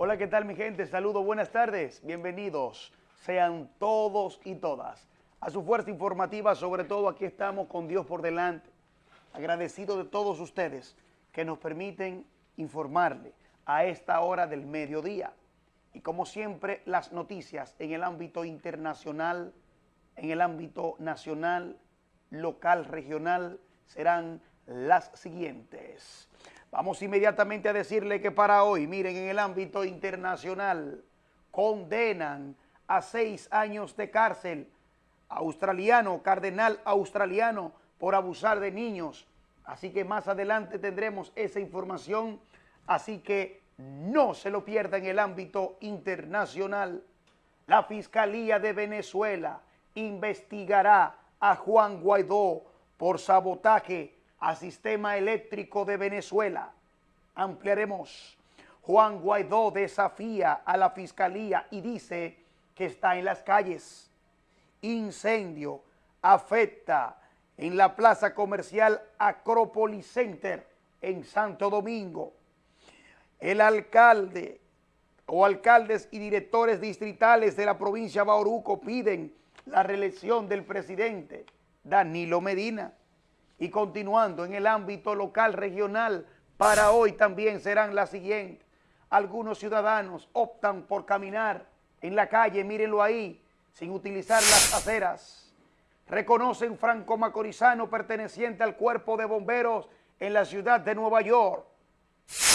Hola, ¿qué tal mi gente? Saludos, buenas tardes, bienvenidos. Sean todos y todas a su fuerza informativa, sobre todo aquí estamos con Dios por delante. Agradecido de todos ustedes que nos permiten informarle a esta hora del mediodía. Y como siempre, las noticias en el ámbito internacional, en el ámbito nacional, local, regional, serán las siguientes. Vamos inmediatamente a decirle que para hoy, miren, en el ámbito internacional, condenan a seis años de cárcel australiano, cardenal australiano, por abusar de niños. Así que más adelante tendremos esa información, así que no se lo pierda en el ámbito internacional. La Fiscalía de Venezuela investigará a Juan Guaidó por sabotaje a sistema eléctrico de Venezuela. Ampliaremos. Juan Guaidó desafía a la fiscalía y dice que está en las calles. Incendio afecta en la plaza comercial Acrópolis Center en Santo Domingo. El alcalde o alcaldes y directores distritales de la provincia de Bauruco piden la reelección del presidente Danilo Medina. Y continuando en el ámbito local, regional, para hoy también serán las siguientes. Algunos ciudadanos optan por caminar en la calle, mírenlo ahí, sin utilizar las aceras. Reconocen Franco Macorizano perteneciente al cuerpo de bomberos en la ciudad de Nueva York.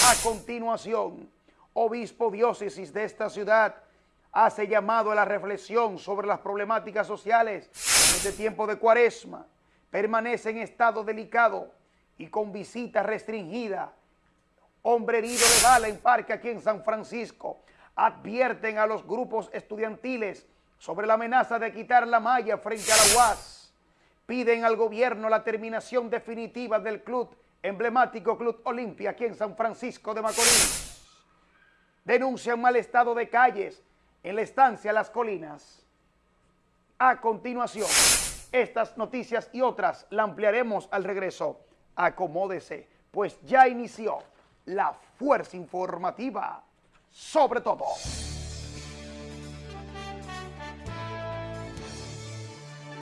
A continuación, obispo diócesis de esta ciudad hace llamado a la reflexión sobre las problemáticas sociales en este tiempo de cuaresma permanece en estado delicado y con visita restringida. Hombre herido de bala en parque aquí en San Francisco. Advierten a los grupos estudiantiles sobre la amenaza de quitar la malla frente a la UAS. Piden al gobierno la terminación definitiva del club emblemático Club Olimpia aquí en San Francisco de Macorís. Denuncian mal estado de calles en la estancia Las Colinas. A continuación estas noticias y otras la ampliaremos al regreso. Acomódese, pues ya inició la fuerza informativa sobre todo.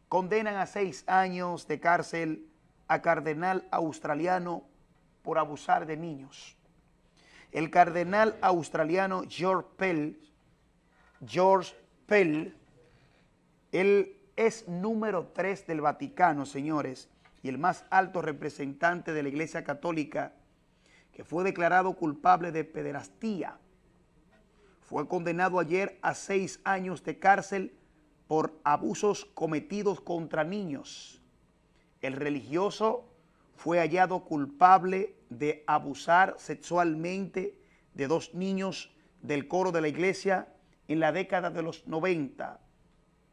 Condenan a seis años de cárcel a cardenal australiano por abusar de niños. El cardenal australiano George Pell, George Pell, él es número tres del Vaticano, señores, y el más alto representante de la Iglesia Católica, que fue declarado culpable de pederastía. Fue condenado ayer a seis años de cárcel por abusos cometidos contra niños. El religioso fue hallado culpable de abusar sexualmente de dos niños del coro de la iglesia en la década de los 90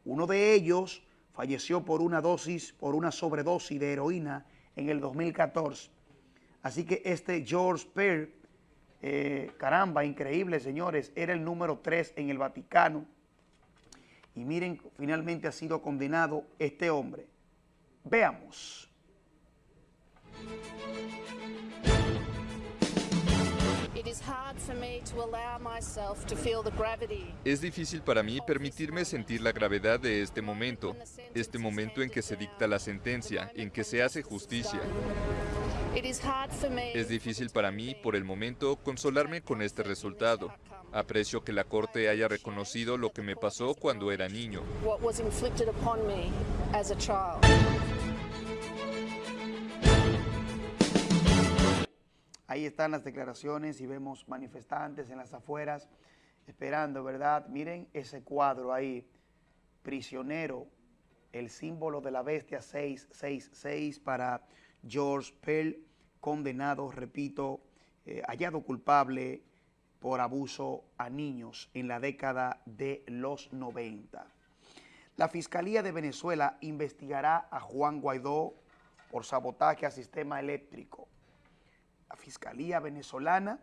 uno de ellos falleció por una dosis, por una sobredosis de heroína en el 2014. Así que este George Pearl, eh, caramba, increíble, señores, era el número 3 en el Vaticano. Y miren, finalmente ha sido condenado este hombre. Veamos. Es difícil para mí permitirme sentir la gravedad de este momento, este momento en que se dicta la sentencia, en que se hace justicia. Es difícil para mí, por el momento, consolarme con este resultado. Aprecio que la Corte haya reconocido lo que me pasó cuando era niño. Ahí están las declaraciones y vemos manifestantes en las afueras esperando, ¿verdad? Miren ese cuadro ahí, prisionero, el símbolo de la bestia 666 para George Pell, condenado, repito, eh, hallado culpable por abuso a niños en la década de los 90. La Fiscalía de Venezuela investigará a Juan Guaidó por sabotaje al sistema eléctrico Fiscalía Venezolana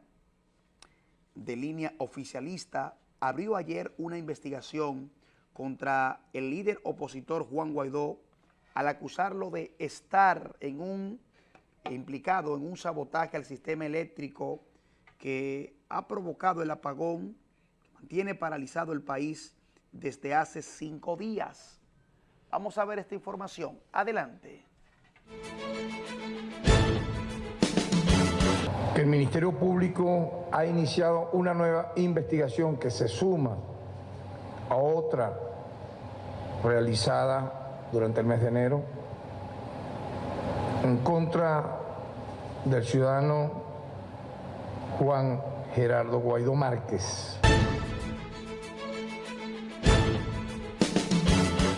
de línea oficialista abrió ayer una investigación contra el líder opositor Juan Guaidó al acusarlo de estar en un implicado en un sabotaje al sistema eléctrico que ha provocado el apagón que mantiene paralizado el país desde hace cinco días. Vamos a ver esta información. Adelante. Que el Ministerio Público ha iniciado una nueva investigación que se suma a otra realizada durante el mes de enero en contra del ciudadano Juan Gerardo Guaidó Márquez.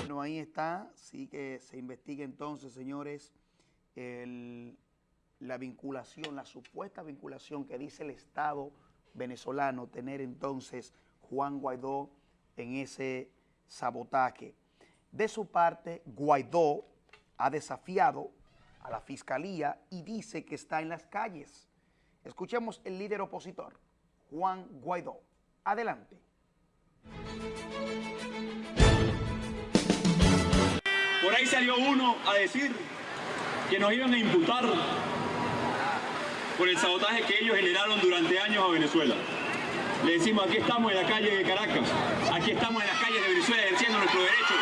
Bueno, ahí está, sí que se investiga entonces, señores, la vinculación, la supuesta vinculación que dice el Estado venezolano tener entonces Juan Guaidó en ese sabotaje. De su parte, Guaidó ha desafiado a la fiscalía y dice que está en las calles. Escuchemos el líder opositor, Juan Guaidó. Adelante. Por ahí salió uno a decir que nos iban a imputar por el sabotaje que ellos generaron durante años a Venezuela. Le decimos, aquí estamos en la calle de Caracas, aquí estamos en las calles de Venezuela ejerciendo nuestro derecho.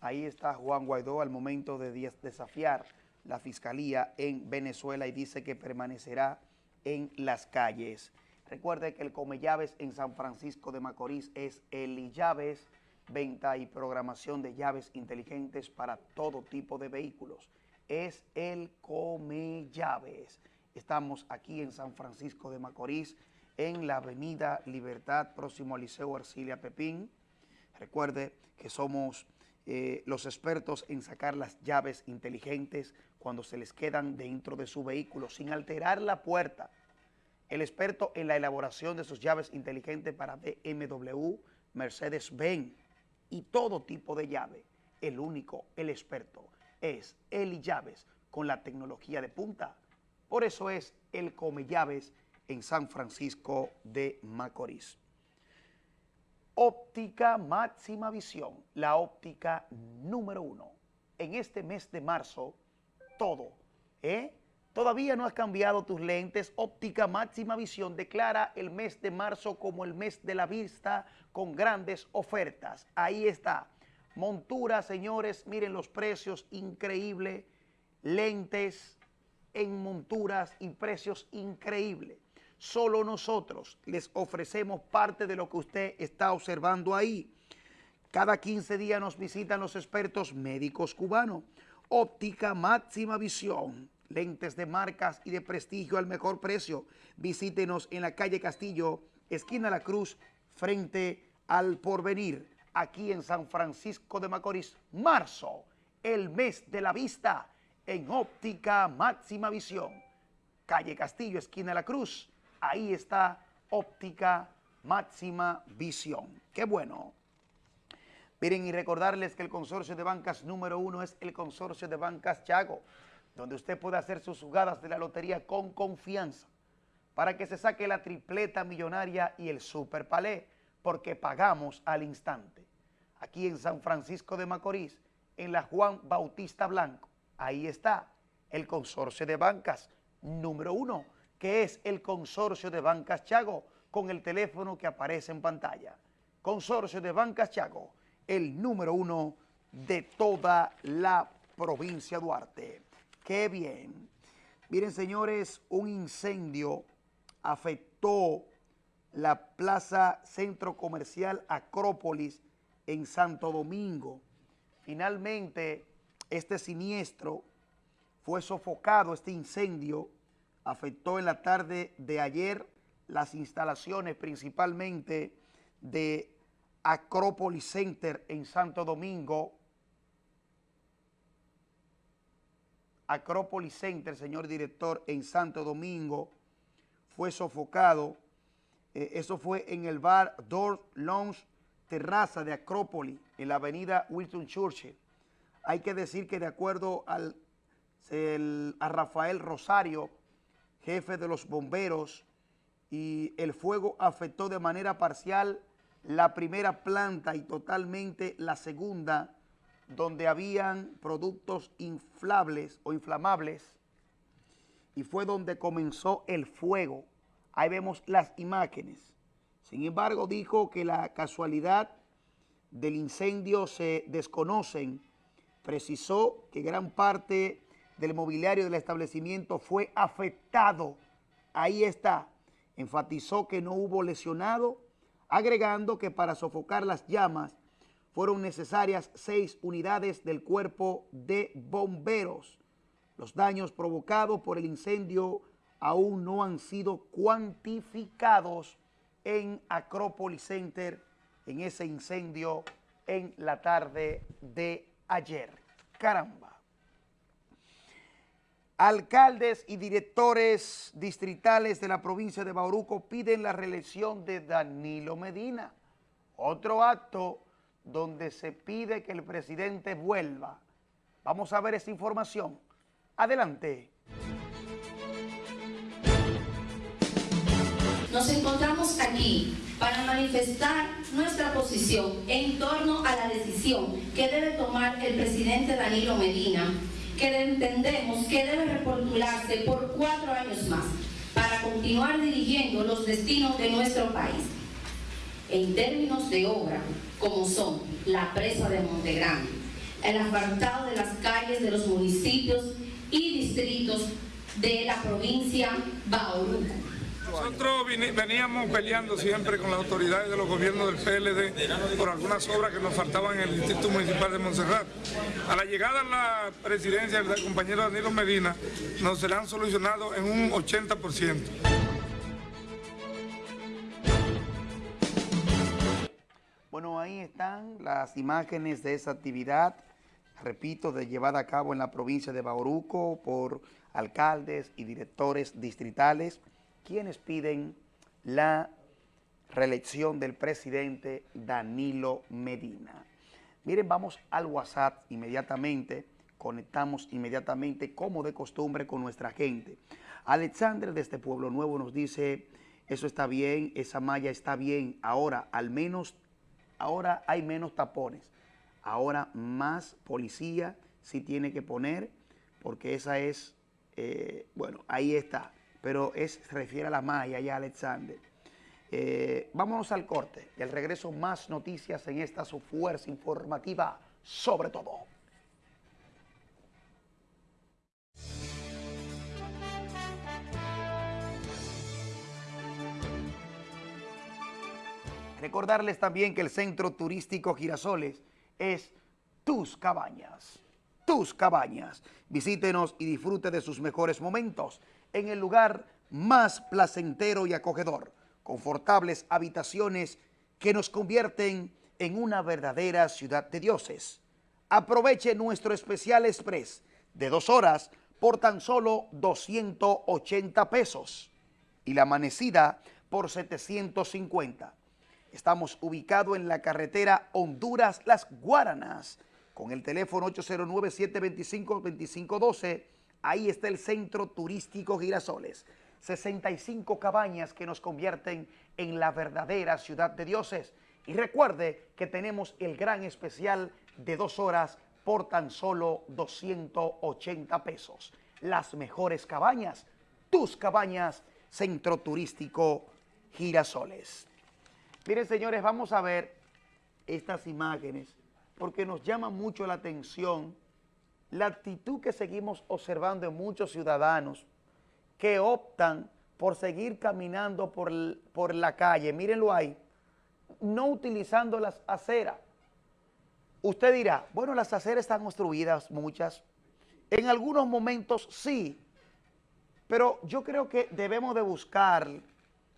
Ahí está Juan Guaidó al momento de desafiar la fiscalía en Venezuela y dice que permanecerá en las calles. Recuerde que el Come Llaves en San Francisco de Macorís es el Llaves, venta y programación de llaves inteligentes para todo tipo de vehículos. Es el Come Llaves. Estamos aquí en San Francisco de Macorís, en la avenida Libertad, próximo al Liceo Arcilia Pepín. Recuerde que somos eh, los expertos en sacar las llaves inteligentes cuando se les quedan dentro de su vehículo sin alterar la puerta. El experto en la elaboración de sus llaves inteligentes para BMW, Mercedes-Benz y todo tipo de llave. El único, el experto, es Eli Llaves con la tecnología de punta. Por eso es el Come Llaves en San Francisco de Macorís. Óptica Máxima Visión, la óptica número uno. En este mes de marzo, todo, ¿eh? Todavía no has cambiado tus lentes. Óptica Máxima Visión declara el mes de marzo como el mes de la vista con grandes ofertas. Ahí está. Montura, señores, miren los precios increíbles. Lentes en monturas y precios increíbles. Solo nosotros les ofrecemos parte de lo que usted está observando ahí. Cada 15 días nos visitan los expertos médicos cubanos. Óptica máxima visión. Lentes de marcas y de prestigio al mejor precio. Visítenos en la calle Castillo, esquina La Cruz, frente al Porvenir, aquí en San Francisco de Macorís. Marzo, el mes de la vista, en óptica máxima visión. Calle Castillo, esquina La Cruz, ahí está óptica máxima visión. Qué bueno. Miren y recordarles que el consorcio de bancas número uno es el consorcio de bancas Chago, donde usted puede hacer sus jugadas de la lotería con confianza para que se saque la tripleta millonaria y el super palé, porque pagamos al instante. Aquí en San Francisco de Macorís, en la Juan Bautista Blanco, ahí está el consorcio de bancas número uno, que es el consorcio de Bancas Chago, con el teléfono que aparece en pantalla. Consorcio de Bancas Chago, el número uno de toda la provincia Duarte. ¡Qué bien! Miren, señores, un incendio afectó la plaza Centro Comercial Acrópolis en Santo Domingo. Finalmente, este siniestro fue sofocado, este incendio, afectó en la tarde de ayer las instalaciones principalmente de Acrópolis Center en Santo Domingo. Acrópolis Center, señor director, en Santo Domingo, fue sofocado. Eh, eso fue en el bar Door Lounge Terraza de Acrópolis, en la avenida Wilton Churchill. Hay que decir que de acuerdo al, a Rafael Rosario, jefe de los bomberos, y el fuego afectó de manera parcial la primera planta y totalmente la segunda, donde habían productos inflables o inflamables y fue donde comenzó el fuego. Ahí vemos las imágenes. Sin embargo, dijo que la casualidad del incendio se desconocen. Precisó que gran parte del mobiliario del establecimiento fue afectado. Ahí está. Enfatizó que no hubo lesionado, agregando que para sofocar las llamas fueron necesarias seis unidades del cuerpo de bomberos. Los daños provocados por el incendio aún no han sido cuantificados en Acropolis Center en ese incendio en la tarde de ayer. Caramba. Alcaldes y directores distritales de la provincia de Bauruco piden la reelección de Danilo Medina. Otro acto donde se pide que el presidente vuelva. Vamos a ver esa información. Adelante. Nos encontramos aquí para manifestar nuestra posición en torno a la decisión que debe tomar el presidente Danilo Medina, que entendemos que debe repostularse por cuatro años más para continuar dirigiendo los destinos de nuestro país. En términos de obra, como son la presa de Montegrande, el apartado de las calles de los municipios y distritos de la provincia Bauruco. Nosotros veníamos peleando siempre con las autoridades de los gobiernos del PLD por algunas obras que nos faltaban en el Distrito Municipal de Montserrat. A la llegada a la presidencia del compañero Danilo Medina nos serán solucionados en un 80%. Bueno, ahí están las imágenes de esa actividad, repito, de llevada a cabo en la provincia de Bauruco por alcaldes y directores distritales quienes piden la reelección del presidente Danilo Medina. Miren, vamos al WhatsApp inmediatamente, conectamos inmediatamente como de costumbre con nuestra gente. Alexander de este Pueblo Nuevo nos dice, eso está bien, esa malla está bien, ahora al menos, ahora hay menos tapones, ahora más policía sí tiene que poner, porque esa es, eh, bueno, ahí está pero es, se refiere a la malla ya, Alexander. Eh, vámonos al corte y al regreso más noticias en esta su fuerza informativa sobre todo. Recordarles también que el Centro Turístico Girasoles es tus cabañas, tus cabañas. Visítenos y disfrute de sus mejores momentos en el lugar más placentero y acogedor, confortables habitaciones que nos convierten en una verdadera ciudad de dioses. Aproveche nuestro especial express de dos horas por tan solo 280 pesos y la amanecida por 750. Estamos ubicados en la carretera Honduras-Las Guaranas con el teléfono 809-725-2512 Ahí está el Centro Turístico Girasoles. 65 cabañas que nos convierten en la verdadera ciudad de dioses. Y recuerde que tenemos el gran especial de dos horas por tan solo 280 pesos. Las mejores cabañas, tus cabañas, Centro Turístico Girasoles. Miren, señores, vamos a ver estas imágenes porque nos llama mucho la atención la actitud que seguimos observando en muchos ciudadanos que optan por seguir caminando por, por la calle, mírenlo ahí, no utilizando las aceras. Usted dirá, bueno, las aceras están construidas muchas, en algunos momentos sí, pero yo creo que debemos de buscar,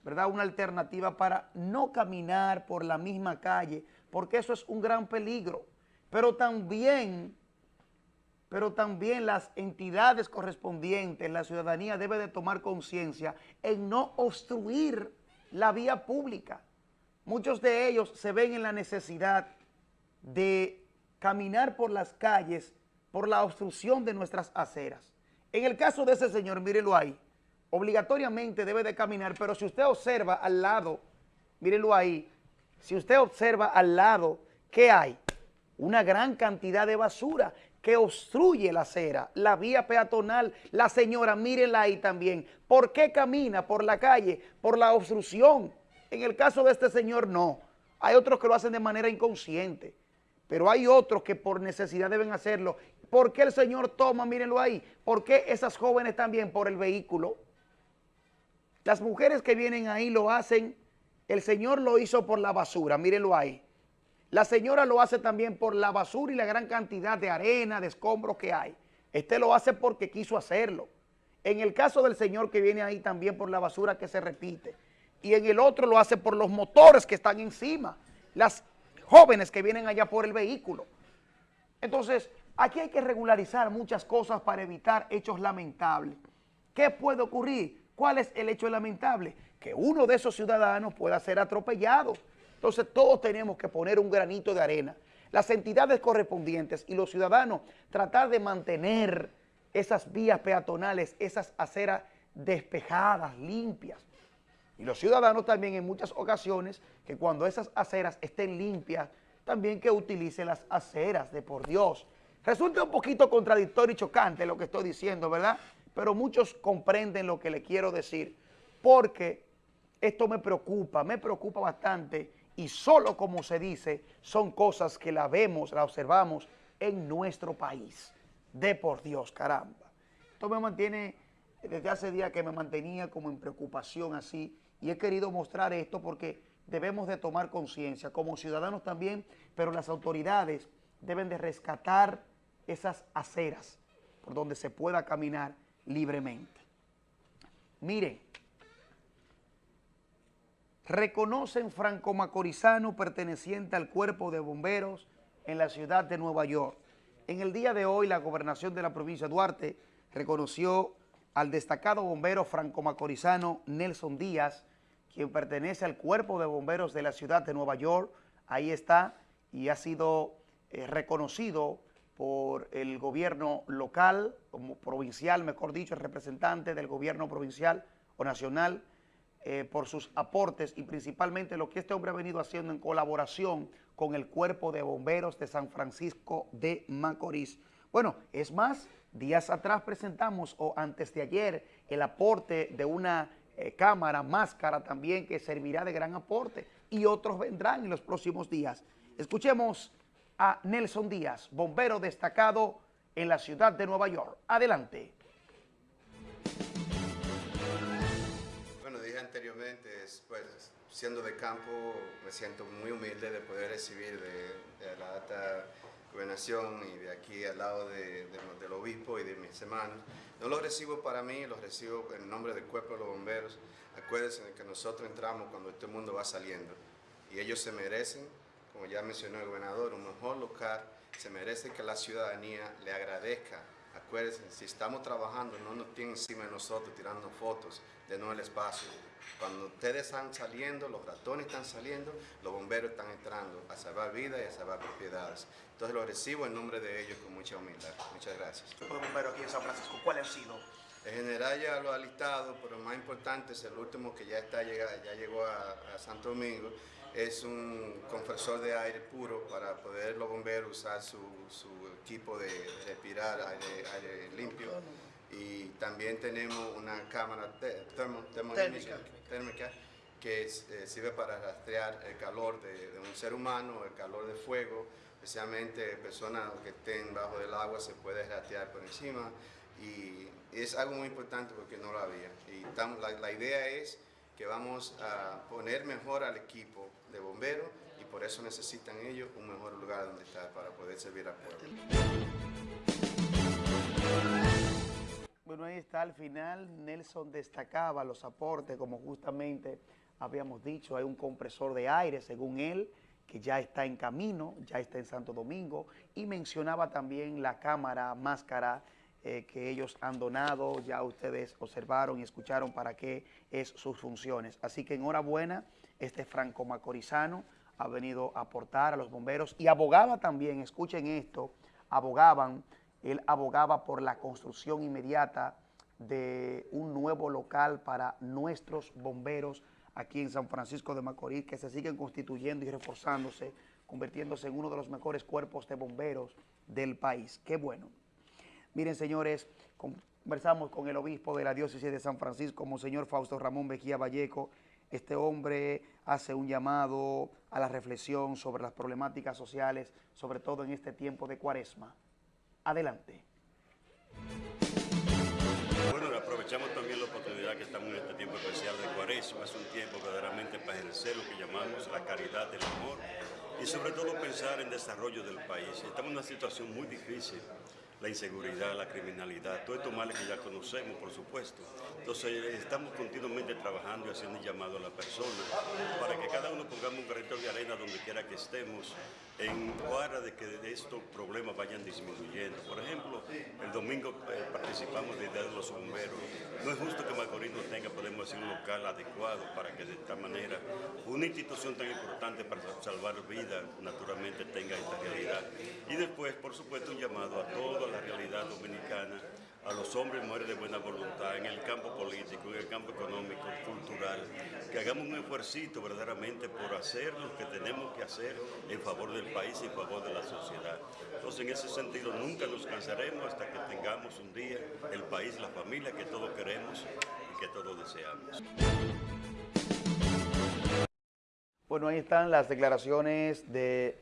¿verdad?, una alternativa para no caminar por la misma calle, porque eso es un gran peligro, pero también pero también las entidades correspondientes, la ciudadanía debe de tomar conciencia en no obstruir la vía pública. Muchos de ellos se ven en la necesidad de caminar por las calles por la obstrucción de nuestras aceras. En el caso de ese señor, mírelo ahí, obligatoriamente debe de caminar, pero si usted observa al lado, mírelo ahí, si usted observa al lado, ¿qué hay? una gran cantidad de basura que obstruye la acera, la vía peatonal. La señora, mírenla ahí también. ¿Por qué camina por la calle? Por la obstrucción. En el caso de este señor, no. Hay otros que lo hacen de manera inconsciente, pero hay otros que por necesidad deben hacerlo. ¿Por qué el señor toma? Mírenlo ahí. ¿Por qué esas jóvenes también? Por el vehículo. Las mujeres que vienen ahí lo hacen, el señor lo hizo por la basura, mírenlo ahí. La señora lo hace también por la basura y la gran cantidad de arena, de escombros que hay. Este lo hace porque quiso hacerlo. En el caso del señor que viene ahí también por la basura que se repite. Y en el otro lo hace por los motores que están encima. Las jóvenes que vienen allá por el vehículo. Entonces, aquí hay que regularizar muchas cosas para evitar hechos lamentables. ¿Qué puede ocurrir? ¿Cuál es el hecho lamentable? Que uno de esos ciudadanos pueda ser atropellado. Entonces todos tenemos que poner un granito de arena. Las entidades correspondientes y los ciudadanos tratar de mantener esas vías peatonales, esas aceras despejadas, limpias. Y los ciudadanos también en muchas ocasiones que cuando esas aceras estén limpias, también que utilicen las aceras de por Dios. Resulta un poquito contradictorio y chocante lo que estoy diciendo, ¿verdad? Pero muchos comprenden lo que le quiero decir, porque esto me preocupa, me preocupa bastante y solo como se dice, son cosas que la vemos, la observamos en nuestro país. De por Dios, caramba. Esto me mantiene, desde hace días que me mantenía como en preocupación así, y he querido mostrar esto porque debemos de tomar conciencia, como ciudadanos también, pero las autoridades deben de rescatar esas aceras por donde se pueda caminar libremente. Miren, reconocen Franco Macorizano perteneciente al cuerpo de bomberos en la ciudad de Nueva York. En el día de hoy, la gobernación de la provincia de Duarte reconoció al destacado bombero Franco Macorizano Nelson Díaz, quien pertenece al cuerpo de bomberos de la ciudad de Nueva York. Ahí está y ha sido eh, reconocido por el gobierno local, como provincial, mejor dicho, el representante del gobierno provincial o nacional, eh, por sus aportes y principalmente lo que este hombre ha venido haciendo en colaboración con el Cuerpo de Bomberos de San Francisco de Macorís. Bueno, es más, días atrás presentamos, o antes de ayer, el aporte de una eh, cámara, máscara también, que servirá de gran aporte, y otros vendrán en los próximos días. Escuchemos a Nelson Díaz, bombero destacado en la ciudad de Nueva York. Adelante. Bueno, dije anteriormente, pues, siendo de campo, me siento muy humilde de poder recibir de, la alta gobernación y de aquí al lado del obispo y de mis hermanos. No lo recibo para mí, lo recibo en nombre del cuerpo de los bomberos. Acuérdense de que nosotros entramos cuando este mundo va saliendo y ellos se merecen como ya mencionó el gobernador, un mejor lugar, se merece que la ciudadanía le agradezca. Acuérdense, si estamos trabajando, no nos tienen encima de nosotros tirando fotos de no el espacio. Cuando ustedes están saliendo, los ratones están saliendo, los bomberos están entrando a salvar vidas y a salvar propiedades. Entonces lo recibo en nombre de ellos con mucha humildad. Muchas gracias. de bomberos aquí en San Francisco, ¿cuáles han sido? El general ya lo ha listado, pero más importante es el último que ya, está, ya llegó a, a Santo Domingo, es un compresor de aire puro para poder los bomberos usar su, equipo de respirar aire, limpio. Y también tenemos una cámara térmica. que eh, sirve para rastrear el calor de, un ser humano, el calor de fuego, especialmente personas que estén bajo del agua se puede rastrear por encima y es algo muy importante porque no lo había. Y la, la idea es que vamos a poner mejor al equipo de bomberos y por eso necesitan ellos un mejor lugar donde estar para poder servir al pueblo. Bueno, ahí está al final, Nelson destacaba los aportes, como justamente habíamos dicho, hay un compresor de aire, según él, que ya está en camino, ya está en Santo Domingo, y mencionaba también la cámara, máscara, eh, que ellos han donado, ya ustedes observaron y escucharon para qué es sus funciones. Así que enhorabuena este Franco Macorizano ha venido a aportar a los bomberos y abogaba también, escuchen esto, abogaban, él abogaba por la construcción inmediata de un nuevo local para nuestros bomberos aquí en San Francisco de Macorís, que se siguen constituyendo y reforzándose convirtiéndose en uno de los mejores cuerpos de bomberos del país. Qué bueno. Miren, señores, conversamos con el obispo de la diócesis de San Francisco, Monseñor Fausto Ramón Mejía Valleco. Este hombre hace un llamado a la reflexión sobre las problemáticas sociales, sobre todo en este tiempo de cuaresma. Adelante. Bueno, aprovechamos también la oportunidad que estamos en este tiempo especial de Cuaresma. Es un tiempo verdaderamente para ejercer lo que llamamos la caridad del amor y sobre todo pensar en desarrollo del país. Estamos en una situación muy difícil la inseguridad, la criminalidad, todos estos males que ya conocemos, por supuesto. Entonces, estamos continuamente trabajando y haciendo un llamado a la persona para que cada uno pongamos un granito de arena donde quiera que estemos, en cuadra de que estos problemas vayan disminuyendo. Por ejemplo, el domingo eh, participamos de Día de los Bomberos. No es justo que Macorís no tenga, podemos decir, un local adecuado para que de esta manera una institución tan importante para salvar vidas, naturalmente, tenga esta realidad. Y después, por supuesto, un llamado a toda la realidad dominicana, a los hombres y mujeres de buena voluntad en el campo político, en el campo económico, cultural, que hagamos un esfuerzo verdaderamente por hacer lo que tenemos que hacer en favor del país y en favor de la sociedad. Entonces, en ese sentido, nunca nos cansaremos hasta que tengamos un día el país, la familia que todos queremos y que todos deseamos. Bueno, ahí están las declaraciones de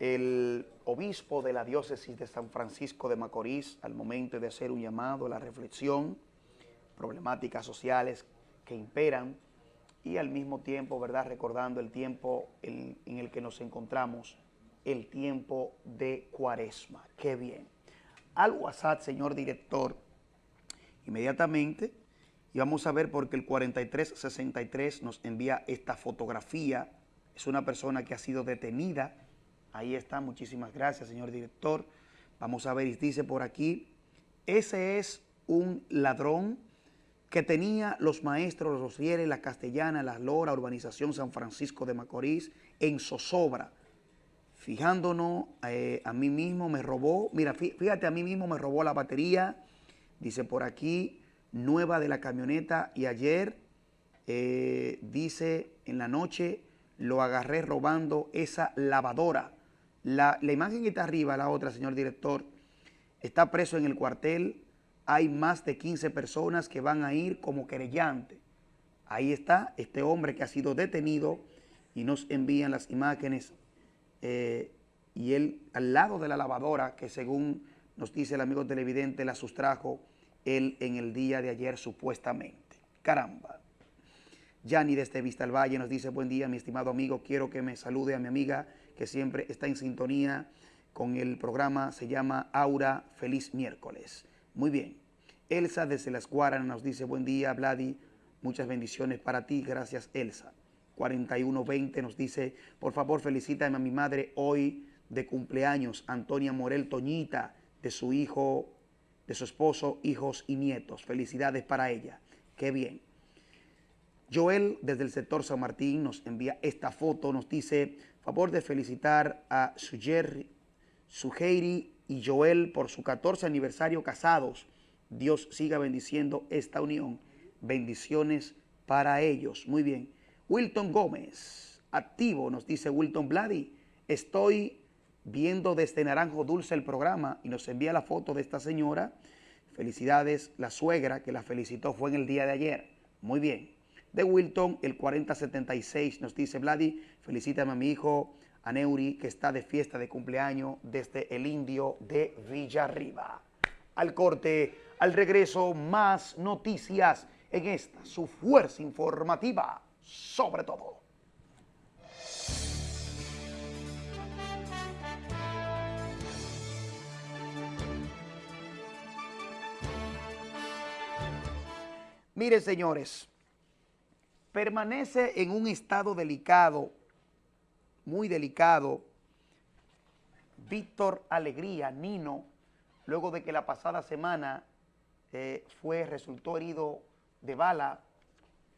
el obispo de la diócesis de San Francisco de Macorís al momento de hacer un llamado a la reflexión, problemáticas sociales que imperan y al mismo tiempo, ¿verdad?, recordando el tiempo en, el que nos encontramos, el tiempo de cuaresma. ¡Qué bien! Al WhatsApp, señor director, inmediatamente, y vamos a ver porque el 4363 nos envía esta fotografía, es una persona que ha sido detenida Ahí está, muchísimas gracias, señor director. Vamos a ver, dice por aquí, ese es un ladrón que tenía los maestros, los fieles, la castellana, la lora, urbanización San Francisco de Macorís, en zozobra. Fijándonos, eh, a mí mismo me robó, mira, fíjate, a mí mismo me robó la batería, dice por aquí, nueva de la camioneta, y ayer, eh, dice, en la noche, lo agarré robando esa lavadora. La, imagen que está arriba, la otra, señor director, está preso en el cuartel. Hay más de 15 personas que van a ir como querellante. Ahí está este hombre que ha sido detenido y nos envían las imágenes. Eh, y él al lado de la lavadora, que según nos dice el amigo televidente, la sustrajo él en el día de ayer supuestamente. Caramba. Yani desde Vista al Valle nos dice, buen día mi estimado amigo, quiero que me salude a mi amiga que siempre está en sintonía con el programa, se llama Aura Feliz Miércoles. Muy bien. Elsa desde Las Guaranas nos dice, buen día, Vladi, muchas bendiciones para ti, gracias Elsa. 4120 nos dice, por favor felicítame a mi madre hoy de cumpleaños, Antonia Morel Toñita, de su hijo, de su esposo, hijos y nietos. Felicidades para ella. Qué bien. Joel, desde el sector San Martín, nos envía esta foto, nos dice, favor de felicitar a Sujeiri y Joel por su 14 aniversario casados. Dios siga bendiciendo esta unión. Bendiciones para ellos. Muy bien. Wilton Gómez, activo, nos dice Wilton Blady. Estoy viendo desde Naranjo Dulce el programa y nos envía la foto de esta señora. Felicidades, la suegra que la felicitó fue en el día de ayer. Muy bien de Wilton, el 4076, nos dice Vladi, felicítame a mi hijo Aneuri, que está de fiesta de cumpleaños desde el Indio de Villarriba. Al corte, al regreso, más noticias en esta, su fuerza informativa, sobre todo. Miren, señores, permanece en un estado delicado, muy delicado, Víctor Alegría, Nino, luego de que la pasada semana eh, fue, resultó herido de bala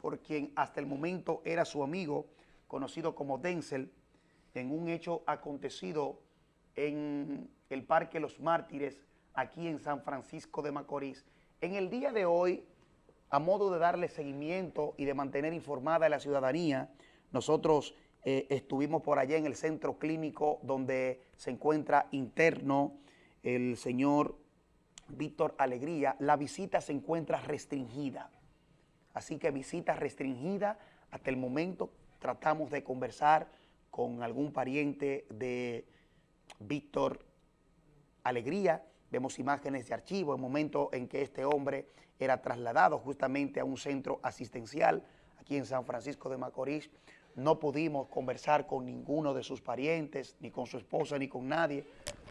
por quien hasta el momento era su amigo, conocido como Denzel, en un hecho acontecido en el Parque Los Mártires, aquí en San Francisco de Macorís. En el día de hoy, a modo de darle seguimiento y de mantener informada a la ciudadanía, nosotros eh, estuvimos por allá en el centro clínico donde se encuentra interno el señor Víctor Alegría. La visita se encuentra restringida. Así que visita restringida. Hasta el momento tratamos de conversar con algún pariente de Víctor Alegría. Vemos imágenes de archivo, el momento en que este hombre era trasladado justamente a un centro asistencial aquí en San Francisco de Macorís. No pudimos conversar con ninguno de sus parientes, ni con su esposa, ni con nadie.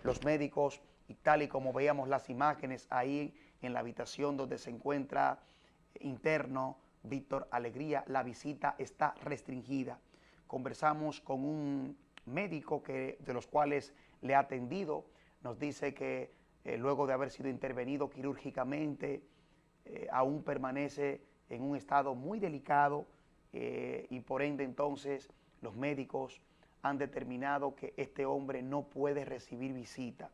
Los médicos, y tal y como veíamos las imágenes ahí en la habitación donde se encuentra interno Víctor Alegría, la visita está restringida. Conversamos con un médico que, de los cuales le ha atendido, nos dice que eh, luego de haber sido intervenido quirúrgicamente, eh, aún permanece en un estado muy delicado eh, y por ende entonces los médicos han determinado que este hombre no puede recibir visita.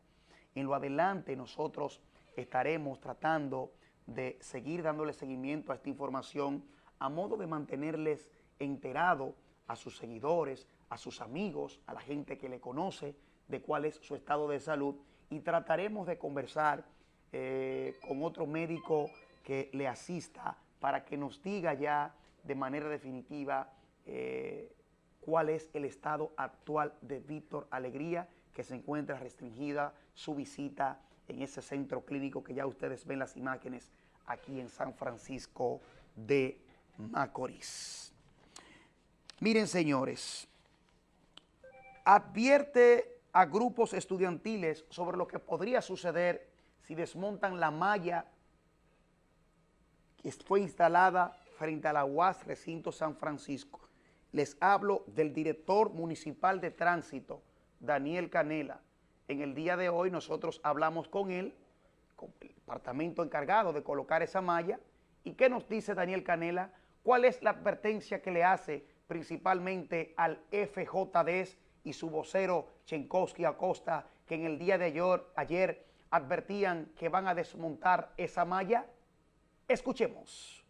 En lo adelante nosotros estaremos tratando de seguir dándole seguimiento a esta información a modo de mantenerles enterado a sus seguidores, a sus amigos, a la gente que le conoce de cuál es su estado de salud y trataremos de conversar eh, con otro médico que le asista para que nos diga ya de manera definitiva eh, cuál es el estado actual de Víctor Alegría, que se encuentra restringida su visita en ese centro clínico que ya ustedes ven las imágenes aquí en San Francisco de Macorís. Miren, señores, advierte a grupos estudiantiles sobre lo que podría suceder si desmontan la malla que fue instalada frente a la UAS Recinto San Francisco. Les hablo del director municipal de tránsito, Daniel Canela. En el día de hoy nosotros hablamos con él, con el departamento encargado de colocar esa malla. ¿Y qué nos dice Daniel Canela? ¿Cuál es la advertencia que le hace principalmente al FJDS y su vocero Chenkowski Acosta, que en el día de ayer, advertían que van a desmontar esa malla? Escuchemos.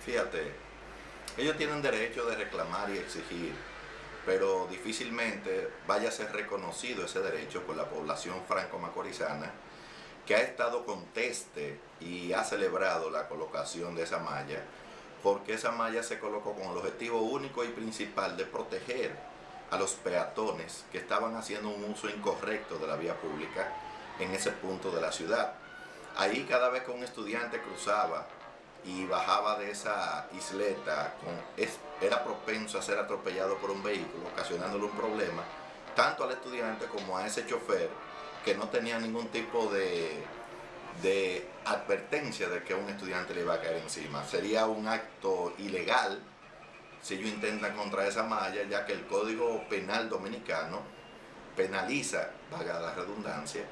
Fíjate, ellos tienen derecho de reclamar y exigir pero difícilmente vaya a ser reconocido ese derecho por la población franco-macorizana que ha estado conteste y ha celebrado la colocación de esa malla, porque esa malla se colocó con el objetivo único y principal de proteger a los peatones que estaban haciendo un uso incorrecto de la vía pública en ese punto de la ciudad. Ahí cada vez que un estudiante cruzaba y bajaba de esa isleta, era propenso a ser atropellado por un vehículo, ocasionándole un problema, tanto al estudiante como a ese chofer, que no tenía ningún tipo de, de advertencia de que un estudiante le iba a caer encima. Sería un acto ilegal si ellos intentan contra esa malla, ya que el Código Penal Dominicano penaliza, vaga la redundancia,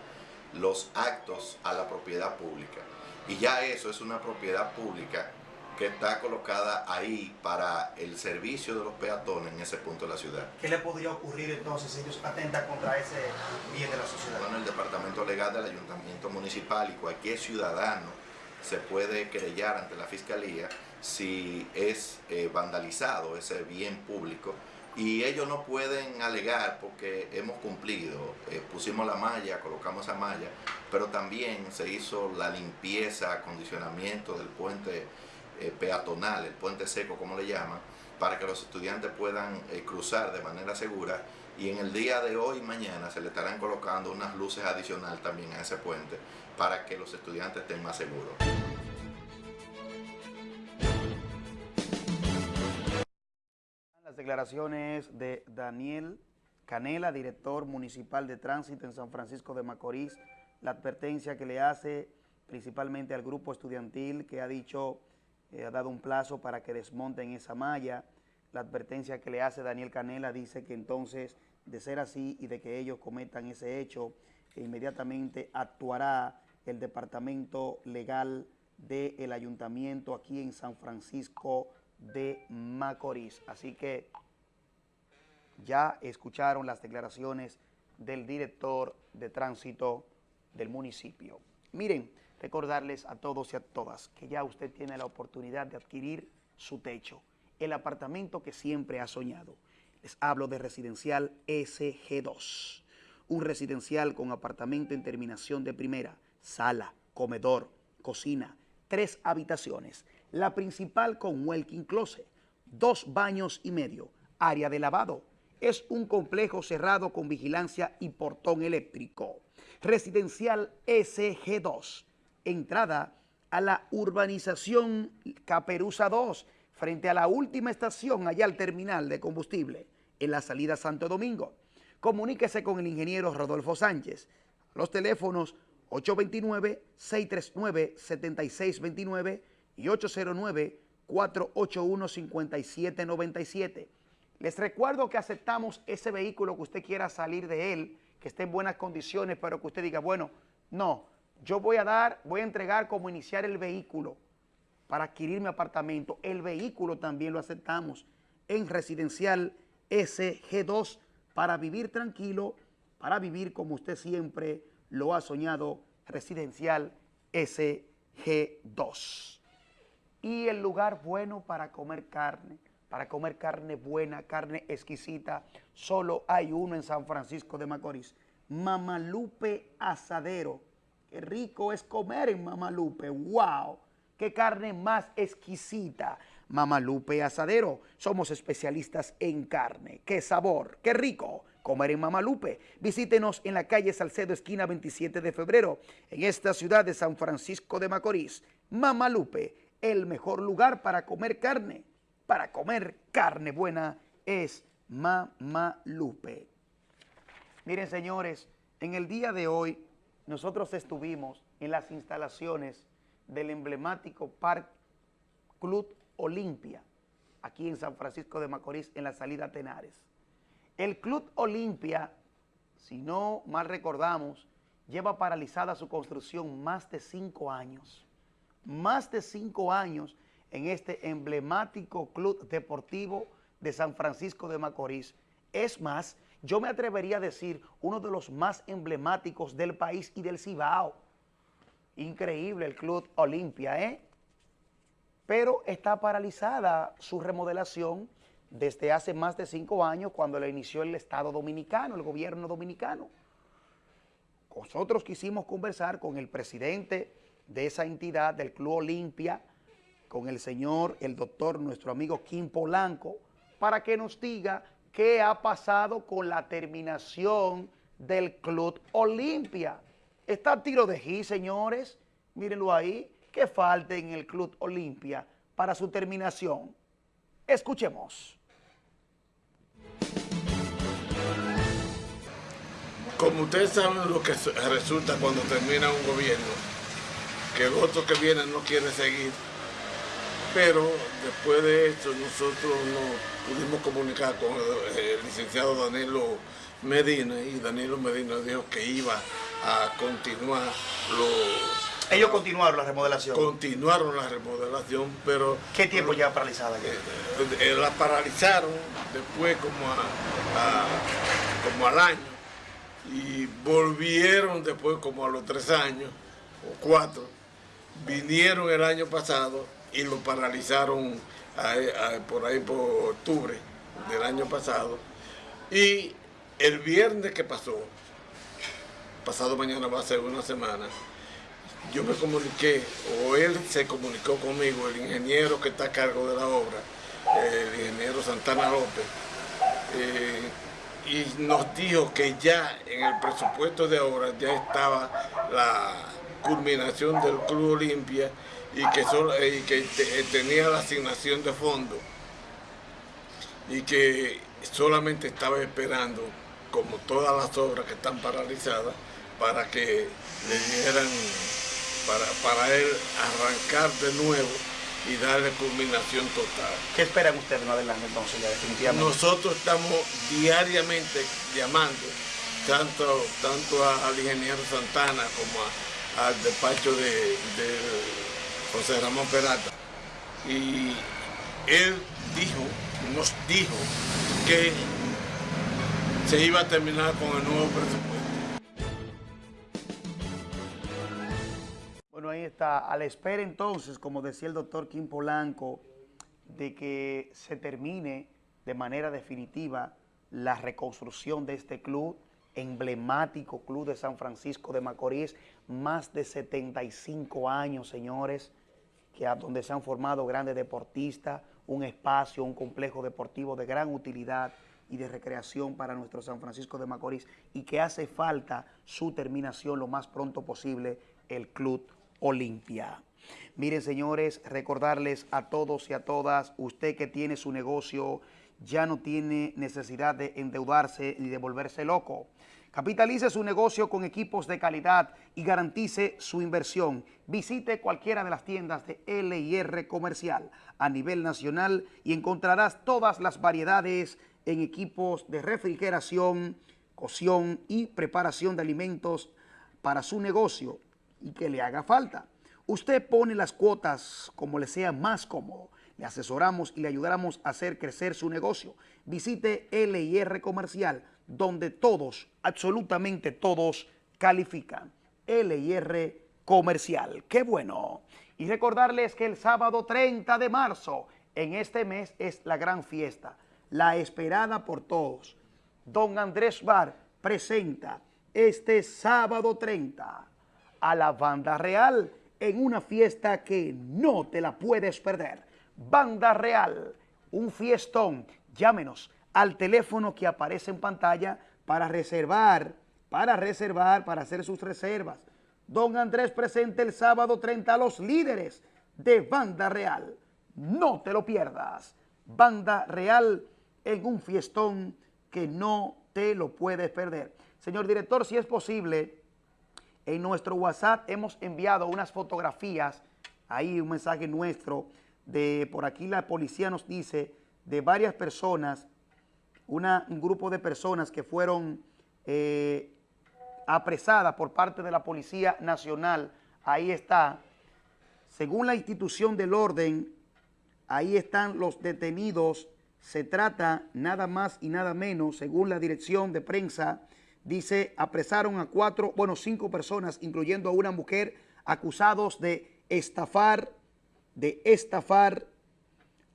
los actos a la propiedad pública. Y ya eso es una propiedad pública que está colocada ahí para el servicio de los peatones en ese punto de la ciudad. ¿Qué le podría ocurrir entonces si ellos atentan contra ese bien de la sociedad? Bueno, el Departamento Legal del Ayuntamiento Municipal y cualquier ciudadano se puede querellar ante la Fiscalía si es eh, vandalizado ese bien público y ellos no pueden alegar porque hemos cumplido, eh, pusimos la malla, colocamos esa malla, pero también se hizo la limpieza, acondicionamiento del puente eh, peatonal, el puente seco como le llaman, para que los estudiantes puedan eh, cruzar de manera segura y en el día de hoy y mañana se le estarán colocando unas luces adicionales también a ese puente para que los estudiantes estén más seguros. Las declaraciones de Daniel Canela, director municipal de tránsito en San Francisco de Macorís, la advertencia que le hace principalmente al grupo estudiantil que ha dicho, eh, ha dado un plazo para que desmonten esa malla, la advertencia que le hace Daniel Canela dice que entonces, de ser así y de que ellos cometan ese hecho, inmediatamente actuará el Departamento Legal del Ayuntamiento aquí en San Francisco de Macorís. Así que ya escucharon las declaraciones del director de tránsito del municipio. Miren, recordarles a todos y a todas que ya usted tiene la oportunidad de adquirir su techo, el apartamento que siempre ha soñado. Les hablo de residencial SG2, un residencial con apartamento en terminación de primera, sala, comedor, cocina, tres habitaciones, la principal con walking closet, dos baños y medio, área de lavado. Es un complejo cerrado con vigilancia y portón eléctrico. Residencial SG2, entrada a la urbanización Caperuza 2, frente a la última estación allá al terminal de combustible, en la salida Santo Domingo. Comuníquese con el ingeniero Rodolfo Sánchez. Los teléfonos 829-639-7629 y 809-481-5797. Les recuerdo que aceptamos ese vehículo que usted quiera salir de él, que esté en buenas condiciones, pero que usted diga, bueno, no, yo voy a dar, voy a entregar como iniciar el vehículo para adquirir mi apartamento. El vehículo también lo aceptamos en residencial SG2 para vivir tranquilo, para vivir como usted siempre lo ha soñado, residencial SG2. Y el lugar bueno para comer carne, para comer carne buena, carne exquisita, solo hay uno en San Francisco de Macorís, Mamalupe Asadero Qué rico es comer en Mamalupe. ¡Wow! ¡Qué carne más exquisita! Mamalupe Asadero. Somos especialistas en carne. ¡Qué sabor! ¡Qué rico! Comer en Mamalupe. Visítenos en la calle Salcedo, esquina 27 de febrero, en esta ciudad de San Francisco de Macorís. Mamalupe, el mejor lugar para comer carne. Para comer carne buena es Mamalupe. Miren, señores, en el día de hoy nosotros estuvimos en las instalaciones del emblemático Parque Club Olimpia, aquí en San Francisco de Macorís, en la salida Tenares. El Club Olimpia, si no mal recordamos, lleva paralizada su construcción más de cinco años. Más de cinco años en este emblemático club deportivo de San Francisco de Macorís. Es más, yo me atrevería a decir, uno de los más emblemáticos del país y del Cibao. Increíble el Club Olimpia, ¿eh? Pero está paralizada su remodelación desde hace más de cinco años cuando la inició el Estado Dominicano, el gobierno dominicano. Nosotros quisimos conversar con el presidente de esa entidad, del Club Olimpia, con el señor, el doctor, nuestro amigo Kim Polanco, para que nos diga qué ha pasado con la terminación del Club Olimpia. Está a tiro de G, señores. Mírenlo ahí. ¿Qué falta en el Club Olimpia para su terminación? Escuchemos. Como ustedes saben lo que resulta cuando termina un gobierno, que el otro que viene no quiere seguir, pero después de esto nosotros no pudimos comunicar con el, licenciado Danilo Medina y Danilo Medina dijo que iba a continuar los... Ellos continuaron la remodelación. Continuaron la remodelación, pero... ¿Qué tiempo ya paralizada? Ya? Eh, eh, la paralizaron después como, como al año y volvieron después como a los tres años o cuatro. Vinieron el año pasado y lo paralizaron por ahí por octubre del año pasado. Y el viernes que pasó, pasado mañana va a ser una semana, yo me comuniqué, o él se comunicó conmigo, el ingeniero que está a cargo de la obra, el ingeniero Santana López, eh, y nos dijo que ya en el presupuesto de obra ya estaba la culminación del Club Olimpia y que, solo, y que eh, tenía la asignación de fondo y que solamente estaba esperando, como todas las obras que están paralizadas, para que le dieran, para, para él arrancar de nuevo y darle culminación total. ¿Qué esperan ustedes más adelante entonces ya definitivamente? Nosotros estamos diariamente llamando tanto, tanto al ingeniero Santana como al despacho de José Ramón Perata. Y él dijo, nos dijo que se iba a terminar con el nuevo presupuesto. Bueno, ahí está. A la espera entonces, como decía el doctor Kim Polanco, de que se termine de manera definitiva la reconstrucción de este club, emblemático club de San Francisco de Macorís, más de 75 años, señores, que donde se han formado grandes deportistas, un espacio, un complejo deportivo de gran utilidad y de recreación para nuestro San Francisco de Macorís y que hace falta su terminación lo más pronto posible, el Club Olimpia. Miren, señores, recordarles a todos y a todas, usted que tiene su negocio, ya no tiene necesidad de endeudarse ni de volverse loco. Capitalice su negocio con equipos de calidad y garantice su inversión. Visite cualquiera de las tiendas de L&R Comercial a nivel nacional y encontrarás todas las variedades en equipos de refrigeración, cocción y preparación de alimentos para su negocio y que le haga falta. Usted pone las cuotas como le sea más cómodo. Le asesoramos y le ayudaremos a hacer crecer su negocio. Visite L&R Comercial, donde todos, absolutamente todos, califican. L&R Comercial. ¡Qué bueno! Y recordarles que el sábado 30 de marzo, en este mes, es la gran fiesta, la esperada por todos. Don Andrés Bar presenta este sábado 30 a la Banda Real en una fiesta que no te la puedes perder. Banda Real, un fiestón. Llámenos al teléfono que aparece en pantalla para reservar, para reservar, para hacer sus reservas. Don Andrés presente el sábado 30 a los líderes de Banda Real. No te lo pierdas. Banda Real en un fiestón que no te lo puedes perder. Señor director, si es posible, en nuestro WhatsApp hemos enviado unas fotografías, ahí un mensaje nuestro, de por aquí la policía nos dice, de varias personas, un grupo de personas que fueron eh, apresadas por parte de la Policía Nacional. Ahí está, según la institución del orden, ahí están los detenidos. Se trata nada más y nada menos, según la dirección de prensa, dice, apresaron a cuatro, bueno, cinco personas, incluyendo a una mujer, acusados de estafar, de estafar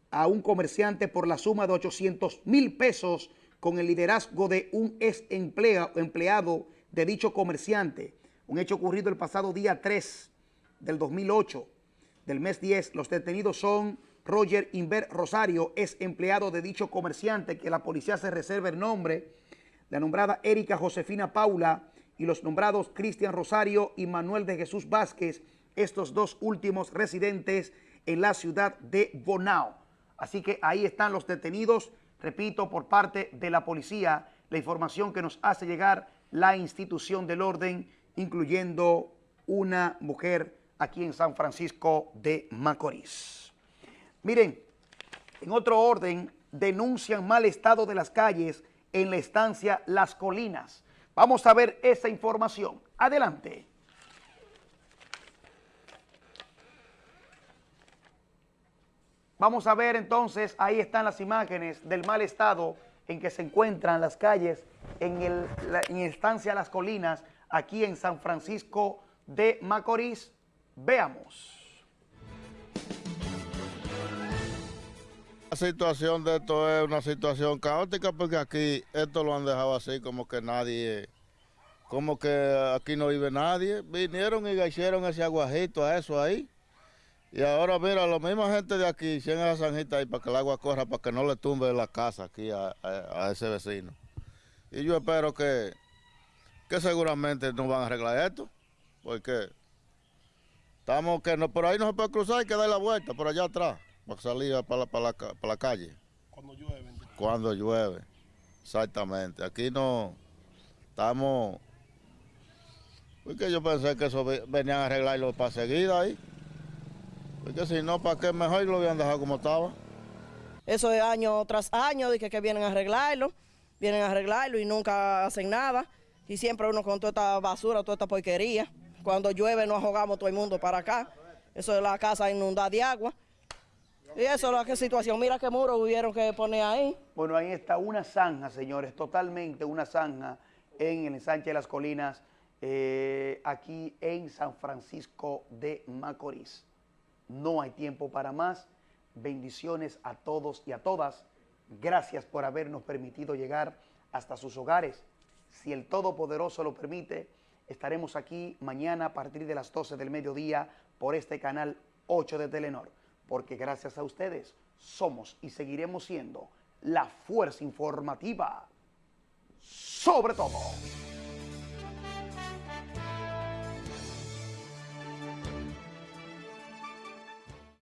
a un comerciante por la suma de 800 mil pesos con el liderazgo de un ex empleado de dicho comerciante. Un hecho ocurrido el pasado día 3 del 2008, del mes 10. Los detenidos son Roger Inver Rosario, ex empleado de dicho comerciante, que la policía se reserva el nombre, la nombrada Erika Josefina Paula y los nombrados Cristian Rosario y Manuel de Jesús Vázquez, estos dos últimos residentes en la ciudad de Bonao. Así que ahí están los detenidos, repito, por parte de la policía, la información que nos hace llegar la institución del orden, incluyendo una mujer aquí en San Francisco de Macorís. Miren, en otro orden, denuncian mal estado de las calles en la estancia Las Colinas. Vamos a ver esa información. Adelante. Vamos a ver entonces, ahí están las imágenes del mal estado en que se encuentran las calles en, el, la, en estancia Las Colinas, aquí en San Francisco de Macorís. Veamos. La situación de esto es una situación caótica porque aquí esto lo han dejado así como que nadie, como que aquí no vive nadie. Vinieron y hicieron ese aguajito a eso ahí. Y ahora mira, la misma gente de aquí hicieron esa zanjita ahí para que el agua corra, para que no le tumbe la casa aquí a, a, a ese vecino. Y yo espero que, que seguramente no van a arreglar esto, porque estamos que no, por ahí no se puede cruzar, hay que dar la vuelta por allá atrás para salir para la, para, la, para la calle. Cuando llueve. Cuando llueve, exactamente. Aquí no estamos... Porque yo pensé que eso venían a arreglarlo para seguida ahí. Porque si no, ¿para qué mejor lo habían dejado como estaba? Eso es año tras año, de que, que vienen a arreglarlo, vienen a arreglarlo y nunca hacen nada. Y siempre uno con toda esta basura, toda esta porquería. Cuando llueve nos ahogamos todo el mundo para acá. Eso es la casa inundada de agua. Y eso es la situación. Mira qué muro hubieron que poner ahí. Bueno, ahí está una zanja, señores, totalmente una zanja en el ensanche de las colinas, eh, aquí en San Francisco de Macorís. No hay tiempo para más. Bendiciones a todos y a todas. Gracias por habernos permitido llegar hasta sus hogares. Si el Todopoderoso lo permite, estaremos aquí mañana a partir de las 12 del mediodía por este canal 8 de Telenor, porque gracias a ustedes somos y seguiremos siendo la fuerza informativa sobre todo.